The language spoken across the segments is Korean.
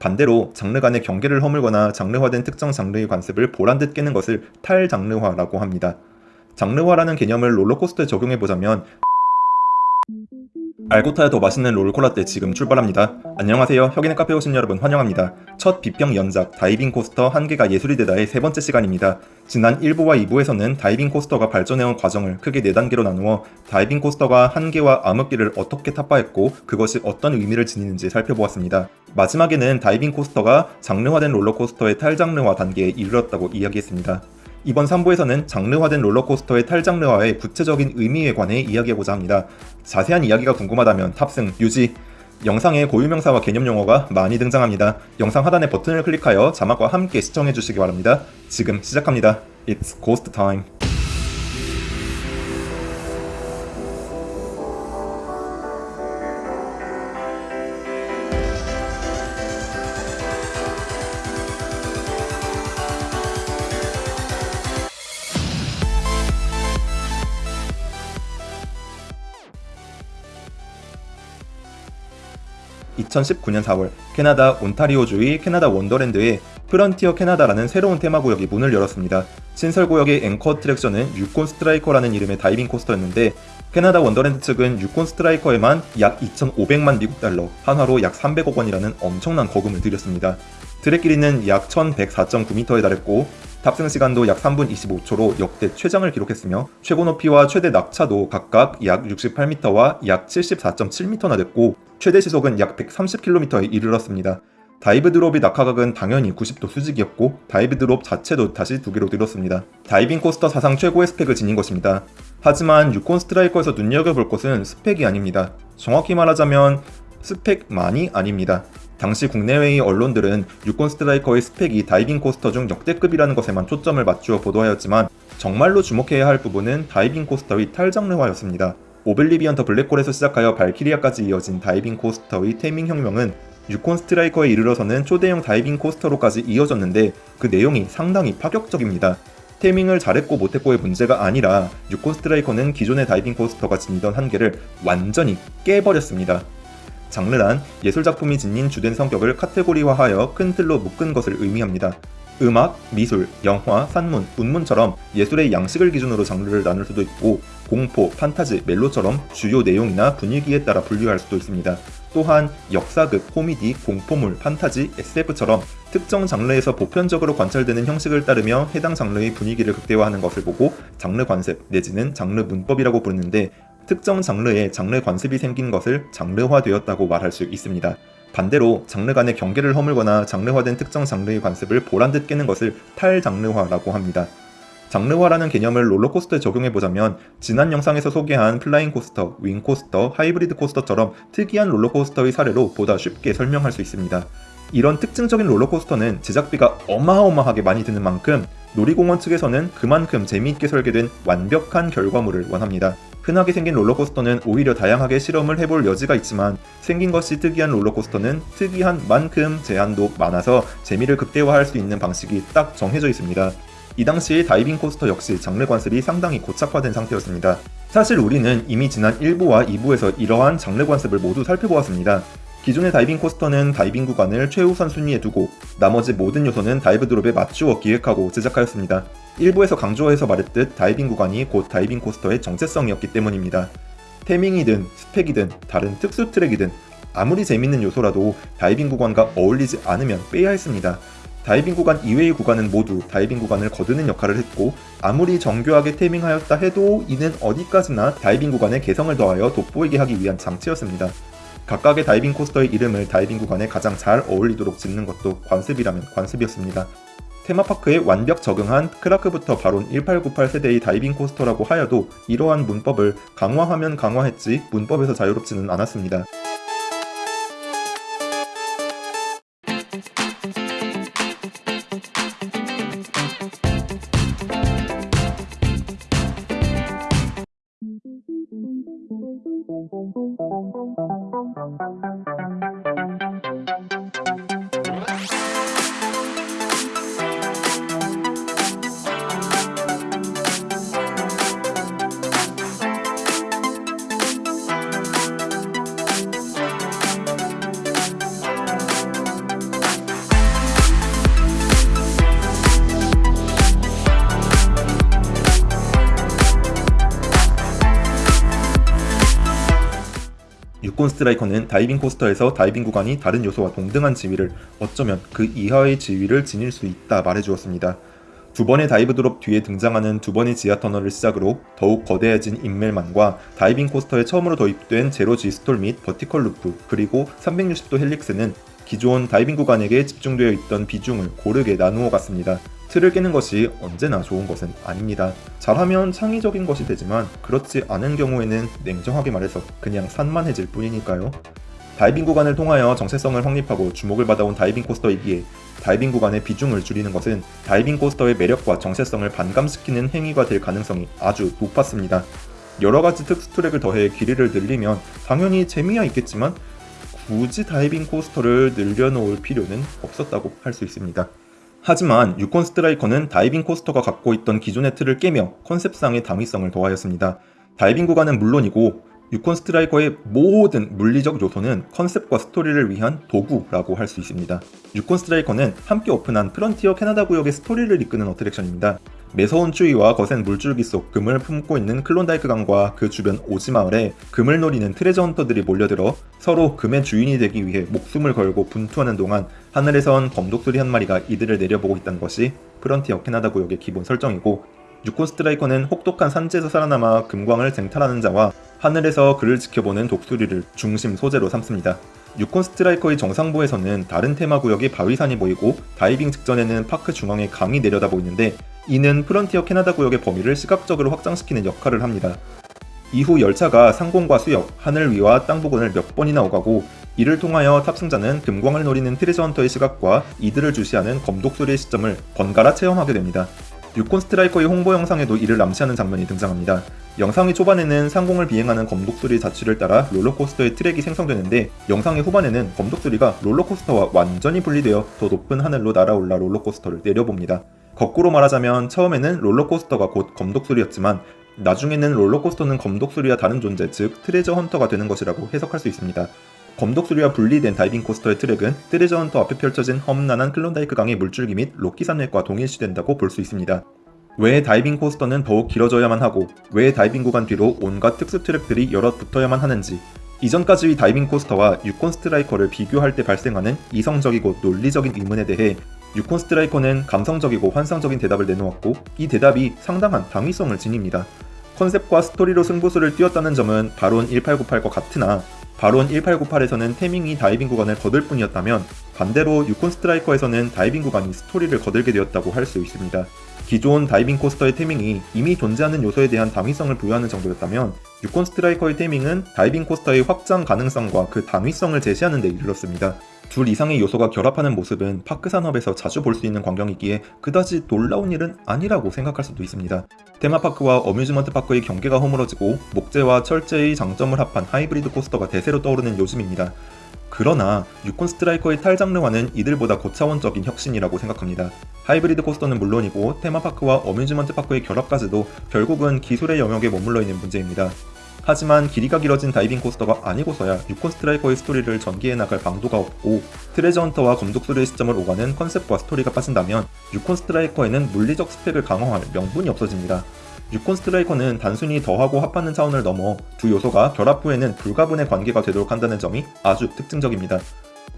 반대로 장르 간의 경계를 허물거나 장르화된 특정 장르의 관습을 보란듯 깨는 것을 탈장르화라고 합니다. 장르화라는 개념을 롤러코스터에 적용해보자면 알고 타야 더 맛있는 롤코라떼 지금 출발합니다. 안녕하세요. 혁인의 카페 오신 여러분 환영합니다. 첫 비평 연작 diving coaster 한계가 예술이 되다의 세 번째 시간입니다. 지난 1부와 2부에서는 diving coaster가 발전해온 과정을 크게 4단계로 나누어 diving coaster가 한계와 암흑기를 어떻게 타파했고 그것이 어떤 의미를 지니는지 살펴보았습니다. 마지막에는 다이빙 코스터가 장르화된 롤러코스터의 탈장르화 단계에 이르렀다고 이야기했습니다. 이번 3부에서는 장르화된 롤러코스터의 탈장르화의 구체적인 의미에 관해 이야기하고자 합니다. 자세한 이야기가 궁금하다면 탑승, 유지, 영상에 고유명사와 개념용어가 많이 등장합니다. 영상 하단의 버튼을 클릭하여 자막과 함께 시청해주시기 바랍니다. 지금 시작합니다. It's Ghost Time. 2019년 4월 캐나다 온타리오주의 캐나다 원더랜드에 프런티어 캐나다라는 새로운 테마구역이 문을 열었습니다. 신설구역의 anchor attraction은 유콘 스트라이커라는 이름의 diving coaster였는데 캐나다 원더랜드 측은 유콘 스트라이커에만 약 2,500만 미국 달러, 한화로 약 300억 원이라는 엄청난 거금을 들였습니다. 트랙 길이는 약 1,104.9m에 달했고 탑승 시간도 약 3분 25초로 역대 최장을 기록했으며 최고 높이와 최대 낙차도 각각 약 68m와 약 74.7m나 됐고 최대 시속은 약 130km에 이르렀습니다. dive drop의 낙하각은 당연히 90도 수직이었고 dive drop 자체도 다시 두 개로 늘었습니다. diving coaster 사상 최고의 스펙을 지닌 것입니다. 하지만 유콘 스트라이커에서 눈여겨볼 것은 스펙이 아닙니다. 정확히 말하자면 스펙만이 아닙니다. 당시 국내외의 언론들은 유콘 스트라이커의 스펙이 diving coaster 중 역대급이라는 것에만 초점을 맞추어 보도하였지만 정말로 주목해야 할 부분은 diving coaster의 탈장르화였습니다. 오블리비언 더 블랙홀에서 시작하여 발키리아까지 이어진 diving coaster의 theming 혁명은 유콘 스트라이커에 이르러서는 초대형 diving coaster로까지 이어졌는데 그 내용이 상당히 파격적입니다. theming을 잘했고 못했고의 문제가 아니라 유콘 스트라이커는 기존의 diving coaster가 지니던 한계를 완전히 깨버렸습니다. 장르란 예술작품이 지닌 주된 성격을 카테고리화하여 큰 틀로 묶은 것을 의미합니다. 음악, 미술, 영화, 산문, 운문처럼 예술의 양식을 기준으로 장르를 나눌 수도 있고 공포, 판타지, 멜로처럼 주요 내용이나 분위기에 따라 분류할 수도 있습니다. 또한 역사극, 코미디, 공포물, 판타지, SF처럼 특정 장르에서 보편적으로 관찰되는 형식을 따르며 해당 장르의 분위기를 극대화하는 것을 보고 장르 관습 내지는 장르 문법이라고 부르는데 특정 장르에 장르 관습이 생긴 것을 장르화되었다고 말할 수 있습니다. 반대로 장르 간의 경계를 허물거나 장르화된 특정 장르의 관습을 보란듯 깨는 것을 탈장르화라고 합니다. 장르화라는 개념을 롤러코스터에 적용해보자면 지난 영상에서 소개한 flying coaster, wing coaster, hybrid coaster처럼 특이한 롤러코스터의 사례로 보다 쉽게 설명할 수 있습니다. 이런 특징적인 롤러코스터는 제작비가 어마어마하게 많이 드는 만큼 놀이공원 측에서는 그만큼 재미있게 설계된 완벽한 결과물을 원합니다. 흔하게 생긴 롤러코스터는 오히려 다양하게 실험을 해볼 여지가 있지만 생긴 것이 특이한 롤러코스터는 특이한 만큼 제한도 많아서 재미를 극대화할 수 있는 방식이 딱 정해져 있습니다. 이 당시 다이빙 코스터 역시 장르 관습이 상당히 고착화된 상태였습니다. 사실 우리는 이미 지난 1부와 2부에서 이러한 장르 관습을 모두 살펴보았습니다. 기존의 diving coaster는 다이빙 구간을 최우선 순위에 두고 나머지 모든 요소는 dive drop에 맞추어 기획하고 제작하였습니다. 1부에서 강조해서 말했듯 다이빙 구간이 곧 diving coaster의 정체성이었기 때문입니다. theming이든 스펙이든 다른 특수 트랙이든 아무리 재밌는 요소라도 다이빙 구간과 어울리지 않으면 빼야 했습니다. 다이빙 구간 이외의 구간은 모두 다이빙 구간을 거드는 역할을 했고 아무리 정교하게 theming하였다 해도 이는 어디까지나 다이빙 구간에 개성을 더하여 돋보이게 하기 위한 장치였습니다. 각각의 diving coaster의 이름을 다이빙 구간에 가장 잘 어울리도록 짓는 것도 관습이라면 관습이었습니다. 테마파크에 완벽 적응한 크라케부터 바론 1898 세대의 diving coaster라고 하여도 이러한 문법을 강화하면 강화했지 문법에서 자유롭지는 않았습니다. 유콘 스트라이커는 diving coaster에서 다이빙 구간이 다른 요소와 동등한 지위를 어쩌면 그 이하의 지위를 지닐 수 있다 말해주었습니다. 두 번의 dive drop 뒤에 등장하는 두 번의 지하 터널을 시작으로 더욱 거대해진 Immelmann과 diving coaster에 처음으로 도입된 zero G stall 및 vertical loop 그리고 360도 helix는 기존 다이빙 구간에게 집중되어 있던 비중을 고르게 나누어 갔습니다. 틀을 깨는 것이 언제나 좋은 것은 아닙니다. 잘하면 창의적인 것이 되지만 그렇지 않은 경우에는 냉정하게 말해서 그냥 산만해질 뿐이니까요. 다이빙 구간을 통하여 정체성을 확립하고 주목을 받아온 다이빙 코스터이기에 다이빙 구간의 비중을 줄이는 것은 다이빙 코스터의 매력과 정체성을 반감시키는 행위가 될 가능성이 아주 높았습니다. 여러 가지 특수 트랙을 더해 길이를 늘리면 당연히 재미야 있겠지만 굳이 다이빙 코스터를 늘려놓을 필요는 없었다고 할 수 있습니다. 하지만 유콘 스트라이커는 다이빙 코스터가 갖고 있던 기존의 틀을 깨며 컨셉상의 당위성을 더하였습니다. 다이빙 구간은 물론이고 유콘 스트라이커의 모든 물리적 요소는 컨셉과 스토리를 위한 도구라고 할 수 있습니다. 유콘 스트라이커는 함께 오픈한 프런티어 캐나다 구역의 스토리를 이끄는 어트랙션입니다. 매서운 추위와 거센 물줄기 속 금을 품고 있는 클론다이크 강과 그 주변 오지 마을에 금을 노리는 treasure hunter들이 몰려들어 서로 금의 주인이 되기 위해 목숨을 걸고 분투하는 동안 하늘에선 검독수리 한 마리가 이들을 내려보고 있다는 것이 프런티어 캐나다 구역의 기본 설정이고 유콘 스트라이커는 혹독한 산지에서 살아남아 금광을 쟁탈하는 자와 하늘에서 그를 지켜보는 독수리를 중심 소재로 삼습니다. 유콘 스트라이커의 정상부에서는 다른 테마 구역의 바위산이 보이고 다이빙 직전에는 파크 중앙에 강이 내려다 보이는데 이는 프런티어 캐나다 구역의 범위를 시각적으로 확장시키는 역할을 합니다. 이후 열차가 상공과 수역, 하늘 위와 땅 부근을 몇 번이나 오가고 이를 통하여 탑승자는 금광을 노리는 treasure hunter의 시각과 이들을 주시하는 검독수리의 시점을 번갈아 체험하게 됩니다. 유콘 스트라이커의 홍보 영상에도 이를 암시하는 장면이 등장합니다. 영상의 초반에는 상공을 비행하는 검독수리의 자취를 따라 롤러코스터의 트랙이 생성되는데 영상의 후반에는 검독수리가 롤러코스터와 완전히 분리되어 더 높은 하늘로 날아올라 롤러코스터를 내려봅니다. 거꾸로 말하자면 처음에는 롤러코스터가 곧 검독수리였지만 나중에는 롤러코스터는 검독수리와 다른 존재 즉 treasure hunter가 되는 것이라고 해석할 수 있습니다. 검독수리와 분리된 다이빙 코스터의 트랙은 treasure hunter 앞에 펼쳐진 험난한 클론다이크 강의 물줄기 및 로키 산맥과 동일시된다고 볼 수 있습니다. 왜 다이빙 코스터는 더욱 길어져야만 하고 왜 다이빙 구간 뒤로 온갖 특수 트랙들이 여럿 붙어야만 하는지 이전까지의 다이빙 코스터와 유콘 스트라이커를 비교할 때 발생하는 이성적이고 논리적인 의문에 대해 유콘 스트라이커는 감성적이고 환상적인 대답을 내놓았고 이 대답이 상당한 당위성을 지닙니다. 컨셉과 스토리로 승부수를 띄웠다는 점은 바론 1898과 같으나 바론 1898에서는 theming이 다이빙 구간을 거들 뿐이었다면 반대로 유콘 스트라이커에서는 다이빙 구간이 스토리를 거들게 되었다고 할 수 있습니다. 기존 다이빙 코스터의 theming이 이미 존재하는 요소에 대한 당위성을 부여하는 정도였다면 유콘 스트라이커의 theming은 다이빙 코스터의 확장 가능성과 그 당위성을 제시하는 데 이르렀습니다. 둘 이상의 요소가 결합하는 모습은 파크 산업에서 자주 볼 수 있는 광경이기에 그다지 놀라운 일은 아니라고 생각할 수도 있습니다. 테마파크와 amusement park의 경계가 허물어지고 목재와 철제의 장점을 합한 하이브리드 코스터가 대세로 떠오르는 요즘입니다. 그러나 유콘 스트라이커의 탈장르화는 이들보다 고차원적인 혁신이라고 생각합니다. 하이브리드 코스터는 물론이고 테마파크와 amusement park의 결합까지도 결국은 기술의 영역에 머물러 있는 문제입니다. 하지만 길이가 길어진 다이빙 코스터가 아니고서야 유콘 스트라이커의 스토리를 전개해 나갈 방도가 없고 treasure hunter와 검독수리의 시점을 오가는 컨셉과 스토리가 빠진다면 유콘 스트라이커에는 물리적 스펙을 강화할 명분이 없어집니다. 유콘 스트라이커는 단순히 더하고 합하는 차원을 넘어 두 요소가 결합 후에는 불가분의 관계가 되도록 한다는 점이 아주 특징적입니다.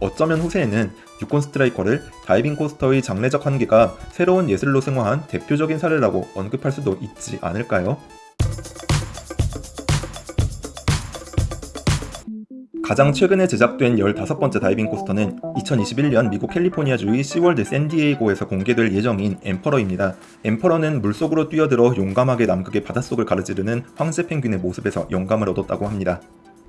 어쩌면 후세에는 유콘 스트라이커를 다이빙 코스터의 장르적 한계가 새로운 예술로 승화한 대표적인 사례라고 언급할 수도 있지 않을까요? 가장 최근에 제작된 15번째 다이빙 코스터는 2021년 미국 캘리포니아주의 시월드 샌디에이고에서 공개될 예정인 엠퍼러입니다. 엠퍼러는 물속으로 뛰어들어 용감하게 남극의 바닷속을 가로지르는 황제 펭귄의 모습에서 영감을 얻었다고 합니다.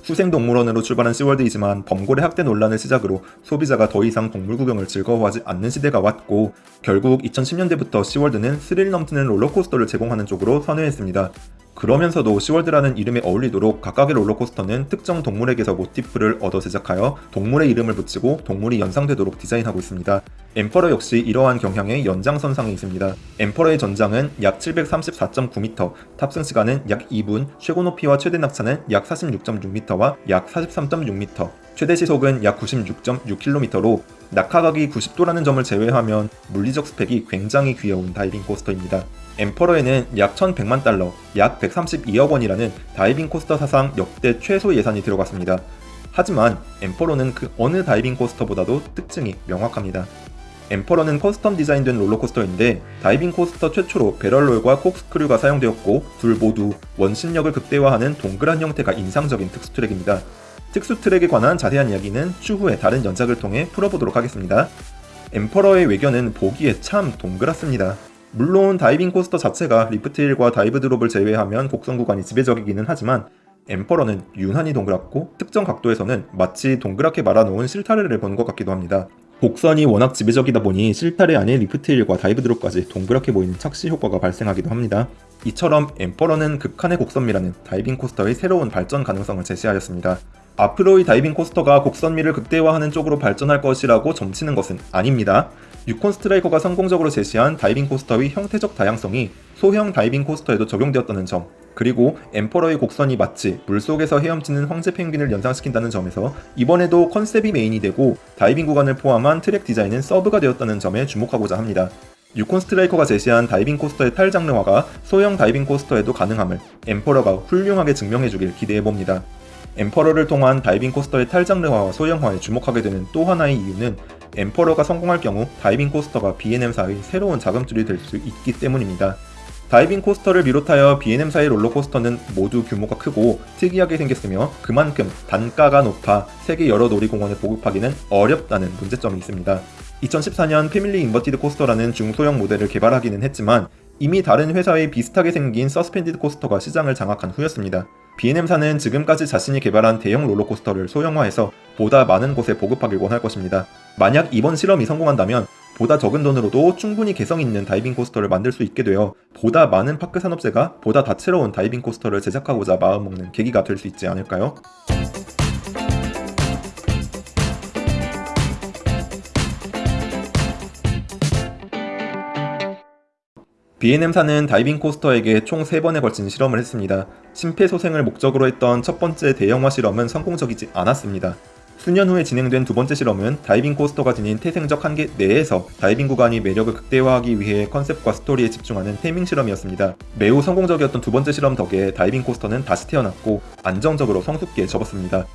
수생동물원으로 출발한 시월드이지만 범고래 학대 논란을 시작으로 소비자가 더 이상 동물 구경을 즐거워하지 않는 시대가 왔고 결국 2010년대부터 시월드는 스릴 넘치는 롤러코스터를 제공하는 쪽으로 선회했습니다. 그러면서도 시월드라는 이름에 어울리도록 각각의 롤러코스터는 특정 동물에게서 모티프를 얻어 제작하여 동물의 이름을 붙이고 동물이 연상되도록 디자인하고 있습니다. 엠퍼러 역시 이러한 경향의 연장선상에 있습니다. 엠퍼러의 전장은 약 734.9m, 탑승 시간은 약 2분, 최고 높이와 최대 낙차는 약 46.6m와 약 43.6m, 최대 시속은 약 96.6km로 낙하각이 90도라는 점을 제외하면 물리적 스펙이 굉장히 귀여운 다이빙 코스터입니다. 엠퍼러에는 약 1100만 달러, 약 132억 원이라는 다이빙 코스터 사상 역대 최소 예산이 들어갔습니다. 하지만 엠퍼러는 그 어느 다이빙 코스터보다도 특징이 명확합니다. 엠퍼러는 custom 디자인된 롤러코스터인데 다이빙 코스터 최초로 barrel roll과 corkscrew가 사용되었고 둘 모두 원심력을 극대화하는 동그란 형태가 인상적인 특수 트랙입니다. 특수 트랙에 관한 자세한 이야기는 추후에 다른 연작을 통해 풀어보도록 하겠습니다. 엠퍼러의 외견은 보기에 참 동그랗습니다. 물론 다이빙 코스터 자체가 lift hill과 dive drop을 제외하면 곡선 구간이 지배적이기는 하지만 엠퍼러는 유난히 동그랗고 특정 각도에서는 마치 동그랗게 말아놓은 실타래를 보는 것 같기도 합니다. 곡선이 워낙 지배적이다 보니 실타래 안에 lift hill과 dive drop까지 동그랗게 보이는 착시 효과가 발생하기도 합니다. 이처럼 엠퍼러는 극한의 곡선미라는 다이빙 코스터의 새로운 발전 가능성을 제시하였습니다. 앞으로의 다이빙 코스터가 곡선미를 극대화하는 쪽으로 발전할 것이라고 점치는 것은 아닙니다. 유콘 스트라이커가 성공적으로 제시한 다이빙 코스터의 형태적 다양성이 소형 다이빙 코스터에도 적용되었다는 점, 그리고 엠퍼러의 곡선이 마치 물속에서 헤엄치는 황제 펭귄을 연상시킨다는 점에서 이번에도 컨셉이 메인이 되고 다이빙 구간을 포함한 트랙 디자인은 서브가 되었다는 점에 주목하고자 합니다. 유콘 스트라이커가 제시한 다이빙 코스터의 탈 장르화가 소형 다이빙 코스터에도 가능함을 엠퍼러가 훌륭하게 증명해주길 기대해봅니다. 엠퍼러를 통한 다이빙 코스터의 탈장르화와 소형화에 주목하게 되는 또 하나의 이유는 엠퍼러가 성공할 경우 다이빙 코스터가 B&M사의 새로운 자금줄이 될 수 있기 때문입니다. 다이빙 코스터를 비롯하여 B&M사의 롤러코스터는 모두 규모가 크고 특이하게 생겼으며 그만큼 단가가 높아 세계 여러 놀이공원에 보급하기는 어렵다는 문제점이 있습니다. 2014년 family inverted coaster라는 중소형 모델을 개발하기는 했지만 이미 다른 회사의 비슷하게 생긴 suspended coaster가 시장을 장악한 후였습니다. B&M사는 지금까지 자신이 개발한 대형 롤러코스터를 소형화해서 보다 많은 곳에 보급하길 원할 것입니다. 만약 이번 실험이 성공한다면 보다 적은 돈으로도 충분히 개성 있는 다이빙 코스터를 만들 수 있게 되어 보다 많은 park 산업체가 보다 다채로운 다이빙 코스터를 제작하고자 마음먹는 계기가 될 수 있지 않을까요? B&M사는 다이빙 코스터에게 총 3번에 걸친 실험을 했습니다. 심폐소생을 목적으로 했던 첫 번째 대형화 실험은 성공적이지 않았습니다. 수년 후에 진행된 두 번째 실험은 다이빙 코스터가 지닌 태생적 한계 내에서 다이빙 구간의 매력을 극대화하기 위해 컨셉과 스토리에 집중하는 theming 실험이었습니다. 매우 성공적이었던 두 번째 실험 덕에 다이빙 코스터는 다시 태어났고 안정적으로 성숙기에 접었습니다.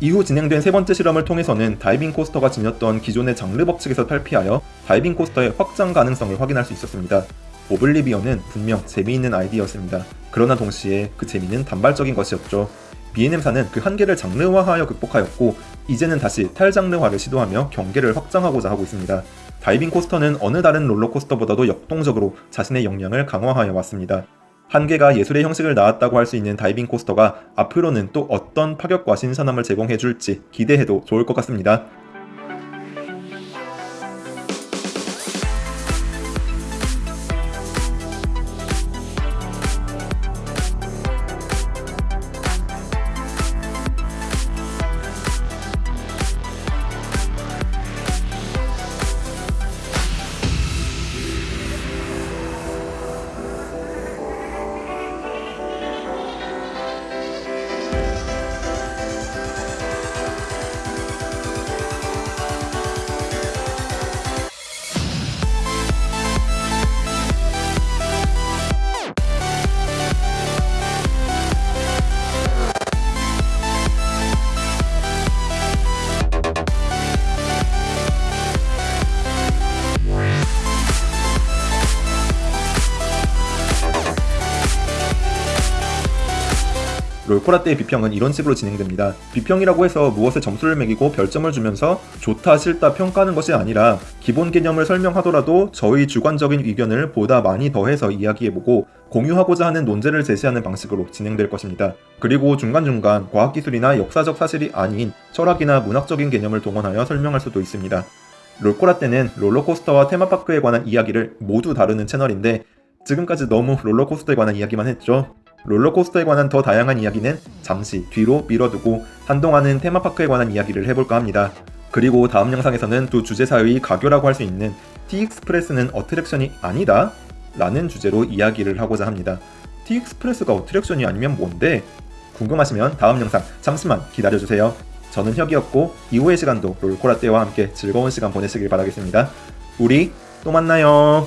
이후 진행된 세 번째 실험을 통해서는 다이빙 코스터가 지녔던 기존의 장르 법칙에서 탈피하여 다이빙 코스터의 확장 가능성을 확인할 수 있었습니다. 오블리비언은 분명 재미있는 아이디어였습니다. 그러나 동시에 그 재미는 단발적인 것이었죠. B&M사는 그 한계를 장르화하여 극복하였고 이제는 다시 탈장르화를 시도하며 경계를 확장하고자 하고 있습니다. 다이빙 코스터는 어느 다른 롤러코스터보다도 역동적으로 자신의 역량을 강화하여 왔습니다. 한계가 예술의 형식을 낳았다고 할 수 있는 다이빙 코스터가 앞으로는 또 어떤 파격과 신선함을 제공해줄지 기대해도 좋을 것 같습니다. 롤코라 때의 비평은 이런 식으로 진행됩니다. 비평이라고 해서 무엇에 점수를 매기고 별점을 주면서 좋다 싫다 평가하는 것이 아니라 기본 개념을 설명하더라도 저희 주관적인 의견을 보다 많이 더해서 이야기해보고 공유하고자 하는 논제를 제시하는 방식으로 진행될 것입니다. 그리고 중간중간 과학기술이나 역사적 사실이 아닌 철학이나 문학적인 개념을 동원하여 설명할 수도 있습니다. 롤코라 때는 롤러코스터와 테마파크에 관한 이야기를 모두 다루는 채널인데 지금까지 너무 롤러코스터에 관한 이야기만 했죠. 롤러코스터에 관한 더 다양한 이야기는 잠시 뒤로 미뤄두고 한동안은 테마파크에 관한 이야기를 해볼까 합니다. 그리고 다음 영상에서는 두 주제 사이의 가교라고 할 수 있는 T-익스프레스는 attraction이 아니다? 라는 주제로 이야기를 하고자 합니다. T-익스프레스가 attraction이 아니면 뭔데? 궁금하시면 다음 영상 잠시만 기다려주세요. 저는 혁이었고 이후의 시간도 롤코라떼와 함께 즐거운 시간 보내시길 바라겠습니다. 우리 또 만나요.